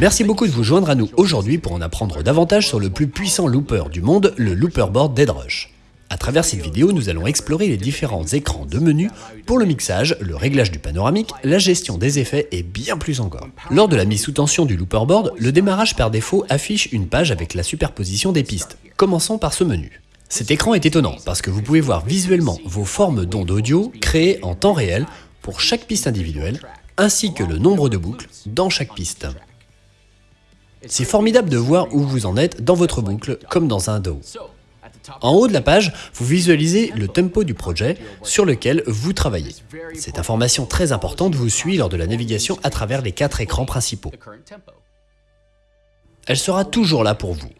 Merci beaucoup de vous joindre à nous aujourd'hui pour en apprendre davantage sur le plus puissant looper du monde, le Looperboard Deadrush. À travers cette vidéo, nous allons explorer les différents écrans de menu pour le mixage, le réglage du panoramique, la gestion des effets et bien plus encore. Lors de la mise sous tension du Looperboard, le démarrage par défaut affiche une page avec la superposition des pistes. Commençons par ce menu. Cet écran est étonnant parce que vous pouvez voir visuellement vos formes d'ondes audio créées en temps réel pour chaque piste individuelle, ainsi que le nombre de boucles dans chaque piste. C'est formidable de voir où vous en êtes dans votre boucle, comme dans un DAW. En haut de la page, vous visualisez le tempo du projet sur lequel vous travaillez. Cette information très importante vous suit lors de la navigation à travers les quatre écrans principaux. Elle sera toujours là pour vous.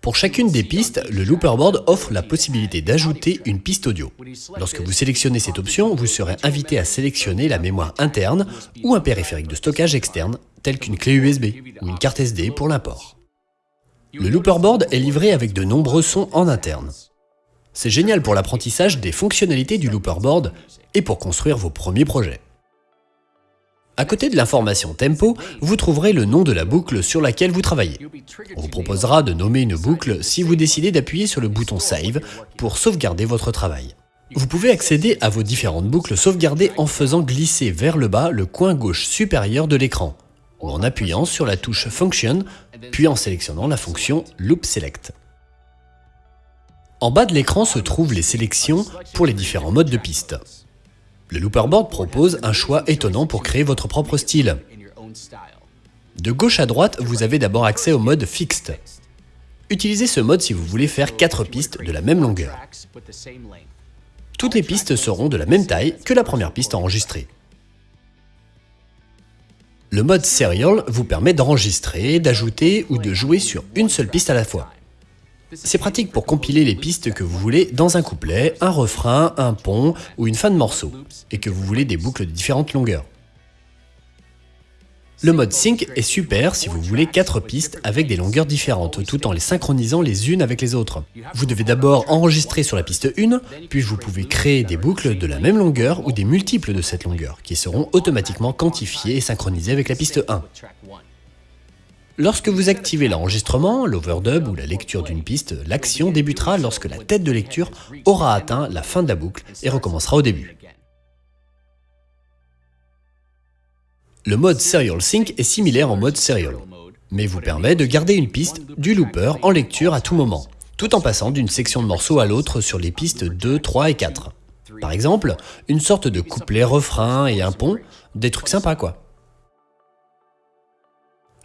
Pour chacune des pistes, le Looperboard offre la possibilité d'ajouter une piste audio. Lorsque vous sélectionnez cette option, vous serez invité à sélectionner la mémoire interne ou un périphérique de stockage externe, tel qu'une clé USB ou une carte SD pour l'import. Le Looperboard est livré avec de nombreux sons en interne. C'est génial pour l'apprentissage des fonctionnalités du Looperboard et pour construire vos premiers projets. À côté de l'information tempo, vous trouverez le nom de la boucle sur laquelle vous travaillez. On vous proposera de nommer une boucle si vous décidez d'appuyer sur le bouton Save pour sauvegarder votre travail. Vous pouvez accéder à vos différentes boucles sauvegardées en faisant glisser vers le bas le coin gauche supérieur de l'écran, en appuyant sur la touche Function, puis en sélectionnant la fonction Loop Select. En bas de l'écran se trouvent les sélections pour les différents modes de piste. Le Looperboard propose un choix étonnant pour créer votre propre style. De gauche à droite, vous avez d'abord accès au mode Fixed. Utilisez ce mode si vous voulez faire 4 pistes de la même longueur. Toutes les pistes seront de la même taille que la première piste enregistrée. Le mode Serial vous permet d'enregistrer, d'ajouter ou de jouer sur une seule piste à la fois. C'est pratique pour compiler les pistes que vous voulez dans un couplet, un refrain, un pont ou une fin de morceau, et que vous voulez des boucles de différentes longueurs. Le mode Sync est super si vous voulez 4 pistes avec des longueurs différentes, tout en les synchronisant les unes avec les autres. Vous devez d'abord enregistrer sur la piste 1, puis vous pouvez créer des boucles de la même longueur ou des multiples de cette longueur, qui seront automatiquement quantifiées et synchronisées avec la piste 1. Lorsque vous activez l'enregistrement, l'overdub ou la lecture d'une piste, l'action débutera lorsque la tête de lecture aura atteint la fin de la boucle et recommencera au début. Le mode Serial Sync est similaire au mode Serial, mais vous permet de garder une piste du looper en lecture à tout moment, tout en passant d'une section de morceau à l'autre sur les pistes 2, 3 et 4. Par exemple, une sorte de couplet, refrain et un pont, des trucs sympas quoi.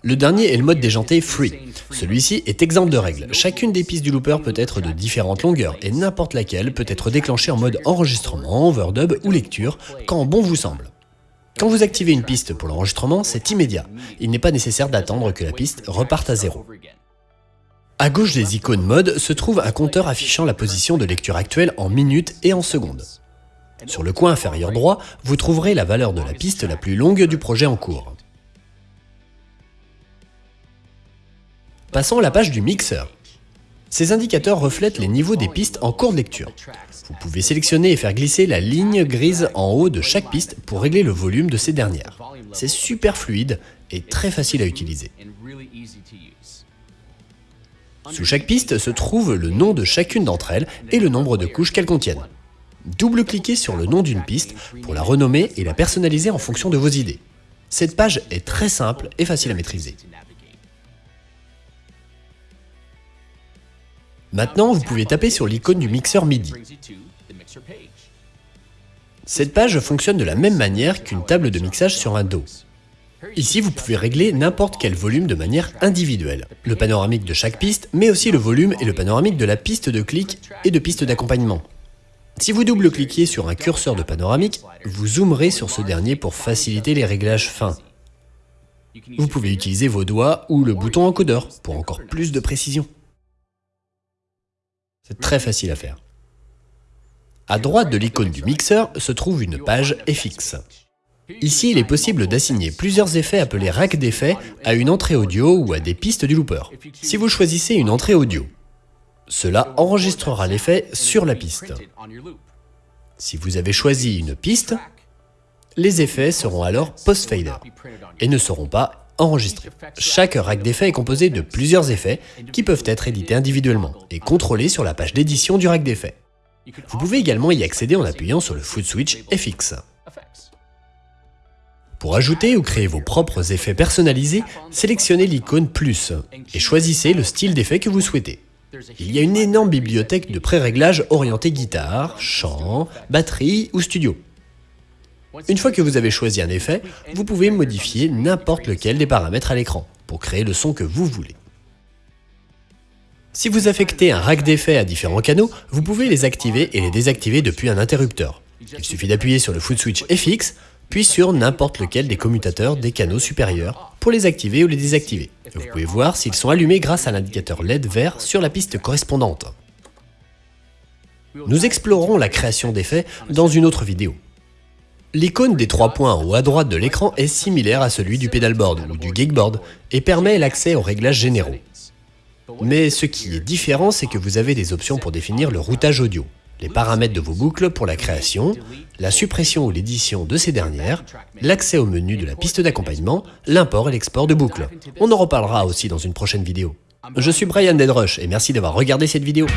Le dernier est le mode déjanté Free. Celui-ci est exempt de règles. Chacune des pistes du looper peut être de différentes longueurs et n'importe laquelle peut être déclenchée en mode enregistrement, overdub ou lecture quand bon vous semble. Quand vous activez une piste pour l'enregistrement, c'est immédiat. Il n'est pas nécessaire d'attendre que la piste reparte à zéro. À gauche des icônes mode se trouve un compteur affichant la position de lecture actuelle en minutes et en secondes. Sur le coin inférieur droit, vous trouverez la valeur de la piste la plus longue du projet en cours. Passons à la page du mixeur. Ces indicateurs reflètent les niveaux des pistes en cours de lecture. Vous pouvez sélectionner et faire glisser la ligne grise en haut de chaque piste pour régler le volume de ces dernières. C'est super fluide et très facile à utiliser. Sous chaque piste se trouve le nom de chacune d'entre elles et le nombre de couches qu'elles contiennent. Double-cliquez sur le nom d'une piste pour la renommer et la personnaliser en fonction de vos idées. Cette page est très simple et facile à maîtriser. Maintenant, vous pouvez taper sur l'icône du mixeur MIDI. Cette page fonctionne de la même manière qu'une table de mixage sur un DAW. Ici, vous pouvez régler n'importe quel volume de manière individuelle. Le panoramique de chaque piste, mais aussi le volume et le panoramique de la piste de clic et de piste d'accompagnement. Si vous double-cliquez sur un curseur de panoramique, vous zoomerez sur ce dernier pour faciliter les réglages fins. Vous pouvez utiliser vos doigts ou le bouton encodeur pour encore plus de précision. C'est très facile à faire. À droite de l'icône du mixeur se trouve une page FX. Ici, il est possible d'assigner plusieurs effets appelés rack d'effets à une entrée audio ou à des pistes du looper. Si vous choisissez une entrée audio, cela enregistrera l'effet sur la piste. Si vous avez choisi une piste, les effets seront alors post-fader et ne seront pas Chaque rack d'effets est composé de plusieurs effets qui peuvent être édités individuellement et contrôlés sur la page d'édition du rack d'effets. Vous pouvez également y accéder en appuyant sur le foot switch FX. Pour ajouter ou créer vos propres effets personnalisés, sélectionnez l'icône Plus et choisissez le style d'effet que vous souhaitez. Il y a une énorme bibliothèque de pré-réglages orientés guitare, chant, batterie ou studio. Une fois que vous avez choisi un effet, vous pouvez modifier n'importe lequel des paramètres à l'écran pour créer le son que vous voulez. Si vous affectez un rack d'effets à différents canaux, vous pouvez les activer et les désactiver depuis un interrupteur. Il suffit d'appuyer sur le foot switch FX, puis sur n'importe lequel des commutateurs des canaux supérieurs pour les activer ou les désactiver. vous pouvez voir s'ils sont allumés grâce à l'indicateur LED vert sur la piste correspondante. Nous explorerons la création d'effets dans une autre vidéo. L'icône des trois points en haut à droite de l'écran est similaire à celui du pedalboard ou du gigboard et permet l'accès aux réglages généraux. Mais ce qui est différent, c'est que vous avez des options pour définir le routage audio, les paramètres de vos boucles pour la création, la suppression ou l'édition de ces dernières, l'accès au menu de la piste d'accompagnement, l'import et l'export de boucles. On en reparlera aussi dans une prochaine vidéo. Je suis Brian Deadrush et merci d'avoir regardé cette vidéo.